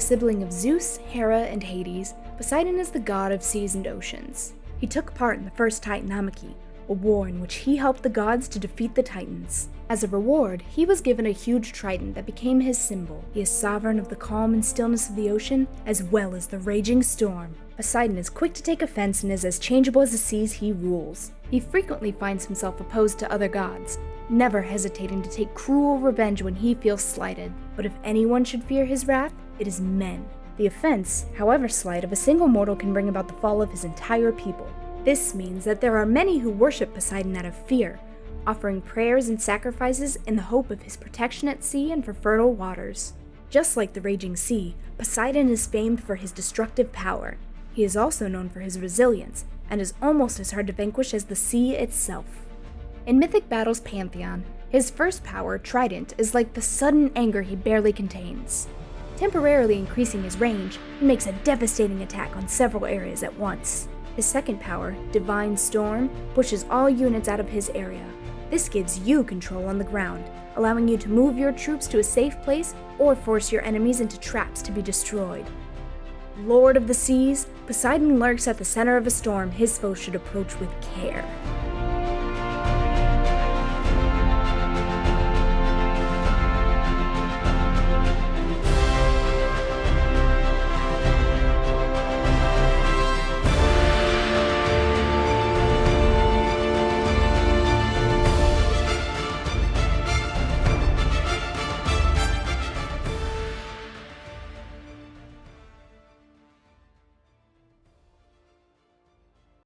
sibling of Zeus, Hera, and Hades, Poseidon is the god of seas and oceans. He took part in the first Titanomachy, a war in which he helped the gods to defeat the Titans. As a reward, he was given a huge trident that became his symbol. He is sovereign of the calm and stillness of the ocean, as well as the raging storm. Poseidon is quick to take offense and is as changeable as the seas he rules. He frequently finds himself opposed to other gods, never hesitating to take cruel revenge when he feels slighted. But if anyone should fear his wrath, it is men. The offense, however slight, of a single mortal can bring about the fall of his entire people. This means that there are many who worship Poseidon out of fear, offering prayers and sacrifices in the hope of his protection at sea and for fertile waters. Just like the raging sea, Poseidon is famed for his destructive power. He is also known for his resilience, and is almost as hard to vanquish as the sea itself. In Mythic Battle's pantheon, his first power, Trident, is like the sudden anger he barely contains. Temporarily increasing his range, he makes a devastating attack on several areas at once. His second power, Divine Storm, pushes all units out of his area. This gives you control on the ground, allowing you to move your troops to a safe place or force your enemies into traps to be destroyed. Lord of the seas, Poseidon lurks at the center of a storm his foes should approach with care.